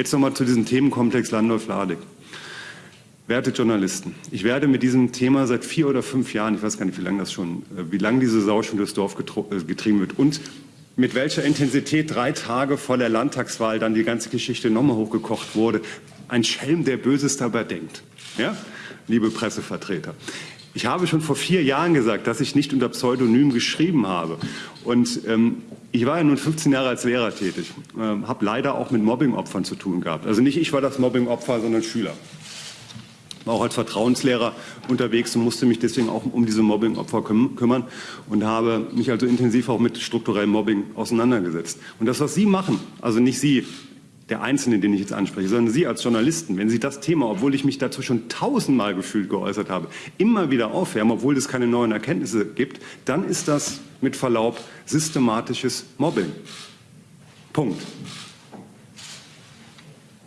Jetzt nochmal zu diesem Themenkomplex Landolf-Ladig. Werte Journalisten, ich werde mit diesem Thema seit vier oder fünf Jahren, ich weiß gar nicht, wie lange das schon, äh, wie lange diese Sau schon durchs Dorf äh, getrieben wird und mit welcher Intensität drei Tage vor der Landtagswahl dann die ganze Geschichte nochmal hochgekocht wurde. Ein Schelm, der Böses dabei denkt. Ja? Liebe Pressevertreter. Ich habe schon vor vier Jahren gesagt, dass ich nicht unter Pseudonym geschrieben habe. Und ähm, ich war ja nun 15 Jahre als Lehrer tätig, ähm, habe leider auch mit Mobbingopfern zu tun gehabt. Also nicht ich war das Mobbingopfer, sondern Schüler war auch als Vertrauenslehrer unterwegs und musste mich deswegen auch um diese Mobbingopfer kümmern und habe mich also intensiv auch mit strukturellem Mobbing auseinandergesetzt. Und das, was Sie machen, also nicht Sie, der Einzelne, den ich jetzt anspreche, sondern Sie als Journalisten, wenn Sie das Thema, obwohl ich mich dazu schon tausendmal gefühlt geäußert habe, immer wieder aufwärmen, obwohl es keine neuen Erkenntnisse gibt, dann ist das mit Verlaub systematisches Mobbing. Punkt.